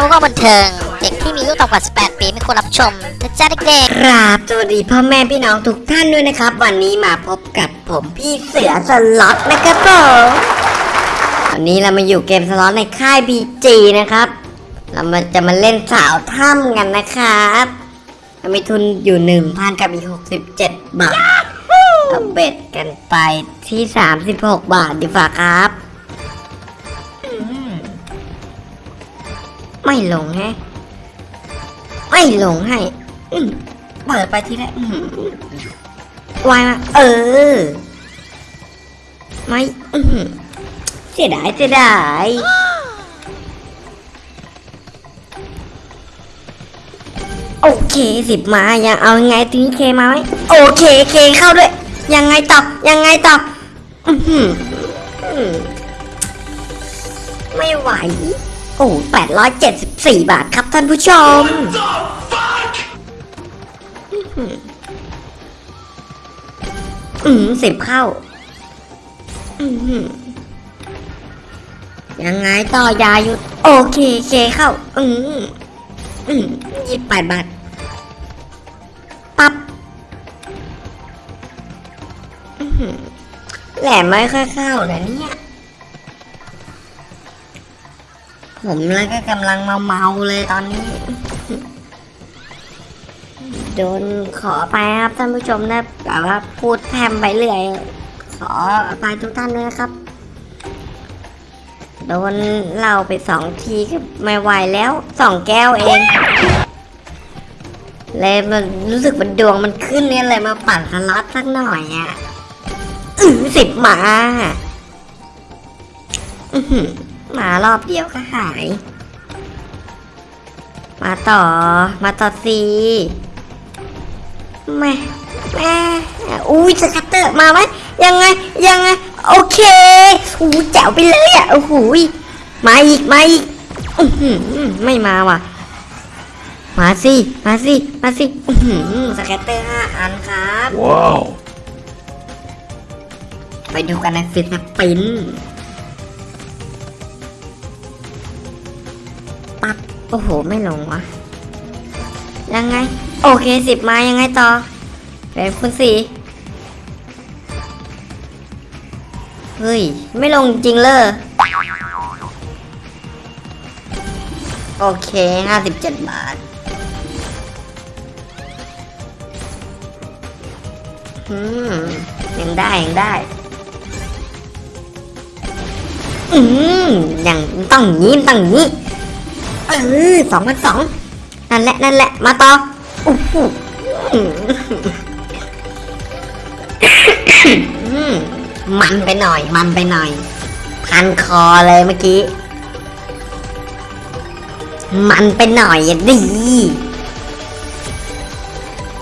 ทำก็บันเทิง เด็กที่มีอายุต่ำกว่า 18 ปีไม่ควรรับชมนะจ๊ะเด็กกราบสวัสดีพ่อแม่พี่น้องทุกท่านด้วยนะครับ วันนี้มาพบกับผมพี่เสือสล็อตนะครับผมวันนี้เรามาอยู่เกมสล็อตในค่ายบีจีนะครับ เรามาจะมาเล่นสาวถ้ำกันนะครับเรามีทุนอยู่หนึ่งพันกับอีกหกสิบเจ็ดบาทเราเบ็ดกันไปที่สามสิบหกบาทดีฝ่าครับ ไม่ลงแฮะ ไม่ลงให้เปิดไปทีละอืมวายมา เออ ไม่เสียดายเสียดายโอเคสิบมายังเอายังไงทีนี้เคมาไหมโอเคเคเข้าด้วย ยังไงต่อยังไงต่ออืไม่ไหว โอ้แปดร้อยเจ็ดสิบสี่บาทครับท่านผู้ชม อืมสิบเข้า อืมยังไงต่อยาหยุด โอเคเคเข้า อืมอืมยี่แปดบาท ปับ๊บแหลมไม่ค่อยเข้านะเนี่ย ผมแล้วก็กำลังเมาเมาๆเลยตอนนี้ โดนขอไปครับท่านผู้ชมนะแบบว่าพูดแพมไปเรื่อยขออภัยทุกท่านด้วยนะครับ โดนเล่าไปสองทีก็ไม่ไหวแล้วสองแก้วเองเลยมันรู้สึกมันดวงมันขึ้นเนี่ยเลยมาปั่นสล็อตสักหน่อยอะอือสิบหมา อื้อ หือหมารอบเดียวก็หาย มาต่อ มาต่อสีแม่แม่อุ้ยสกัตเตอร์มาไหมยังไงยังไงโอเคอู้แจ๋วไปเลยอะโอ้โหยมาอีกมาอีกอื้อหือไม่มาว่ะ มาสิมาสิมาสิอื้อหือ scatter ห้าอันครับ Wow. ไปดูกันใน free spin ปั๊บ โอ้โห ไม่ลงวะ ยังไง โอเคสิบมายังไงต่อเป็นคุณสีเฮ้ย ไม่ลงจริงเลยโอเคห้าสิบเจ็ดบาท อืม ยังได้ ยังได้ อืมยังต้องย่างนี้ต้องย่างนี้ เออสองพันสองนั่นแหละนั่นแหละมาต่อโอ้โหมันไปหน่อย มันไปหน่อย พันคอเลยเมื่อกี้ มันไปหน่อยดี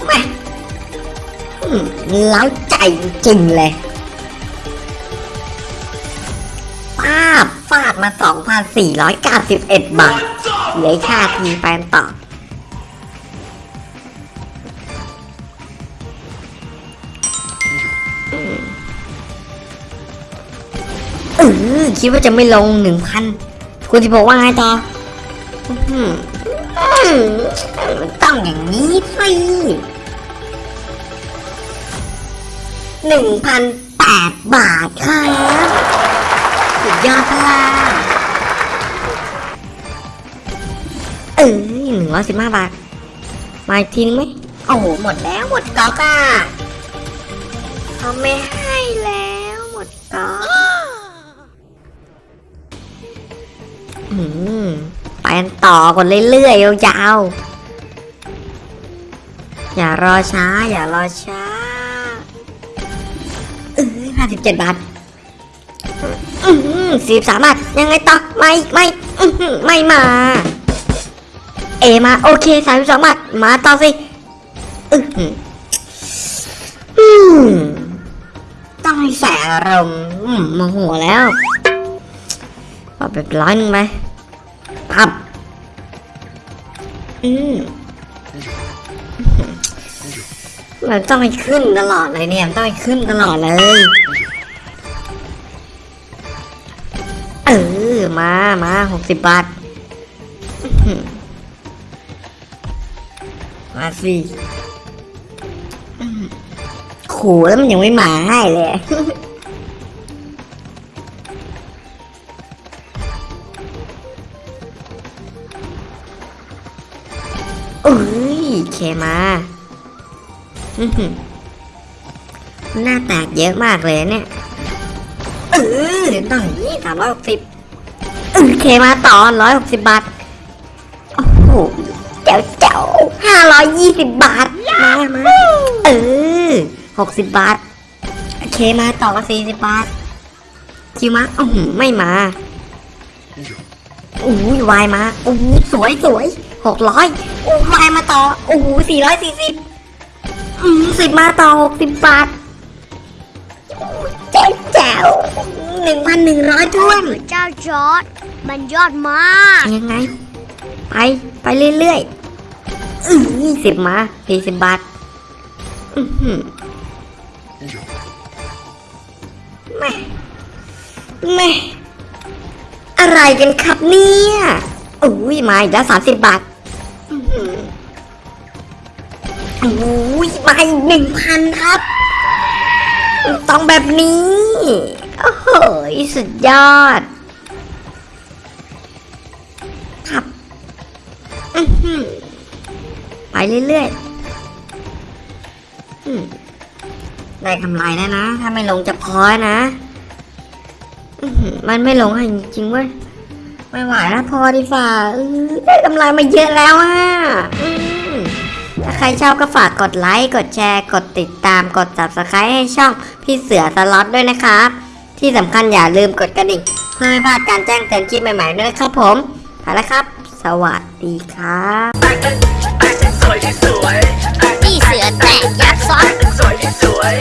แม่เล้าใจจริงเลยฟาดฟาดมา 2,491 บาท เหลือค่าทีไปกันต่อเออคิดว่าจะไม่ลงหนึ่งพันคุณจะบอกว่าไงต่อมันต้องอย่างนี้สิหนึ่งพันแปดบาทครับสุดยอดพล่ะ ออหนึ่งร้อยสิบห้าบาท มาอีกทีนึงไหมโอ้โห หมดแล้วหมดก๊อกอะเขาไม่ให้แล้วหมดก๊อกอืมไปกันต่อกันเรื่อยๆยาวๆอย่ารอช้า อย่ารอช้าเออห้าสิบเจ็ดบาทอืมสี่สามบาทยังไงต่อไม่ไม่อื้อหือไม่มา เอมาโอเคสามสองบาทมาต่อสิต้องให้แสอารมณ์อืมโมโหแล้วเอาแบบร้อยหนึ่งไปปับอืมมันต้องให้ขึ้นตลอดเลยเนี่ยต้องให้ขึ้นตลอดเลย เออ มามาหกสิบบาท มาสิอืมขู่แล้วมันยังไม่มาให้เลยอุ้ยเคมาอื้อหือหน้าแตกเยอะมากเลยเนี่ยเออต้องอย่างนี้สามร้อยหกสิบเออเคมาต่อร้อยหกสิบบาท โอ้โห เจ๋วเจ๋วห้าร้อยยี่สิบบาท มามาเออหกสิบบาทเคมาต่อมาสี่สิบบาท คิวมาอือหือไม่มาโอ้ยวายมาโอ้โหสวยสวยหกร้อยโอ้ยวายมาต่อโอ้โหสี่ร้อยสี่สิบอืมสิบมาต่อหกสิบบาทเจ๋วแจ๋วหนึ่งพันหนึ่งร้อยท้วนเจ้าจอร์ดมันยอดมาก ยังไง ไป ไปเรื่อยๆอือยี่ สิบมาสี่สิบบาทแม่แม่อะไรกันครับเนี่ยอุ้ยมาอีกแล้วสามสิบบาทอุ้ยมาอีกหนึ่งพันครับ ต้องแบบนี้ โอ้โหสุดยอด ไปเรื่อยๆได้กำไรแล้วนะ ถ้าไม่ลงจะพอนะมันไม่ลงให้จริงๆเว้ยไม่ไหวแล้วพอดีฝ่าได้กำไรมาเยอะแล้วอะถ้าใครชอบก็ฝากกดไลค์ กดแชร์ กดติดตาม กด subscribe ให้ช่องพี่เสือสล็อตด้วยนะครับ ที่สำคัญอย่าลืมกดกระดิ่งเพื่อไม่พลาดการแจ้งเตือนคลิปใหม่ๆด้วยครับผมไปแล้วครับ สวัสดีครับ ที่สวย พี่เสือแต่ยักษ์ซอนสวยที่สวย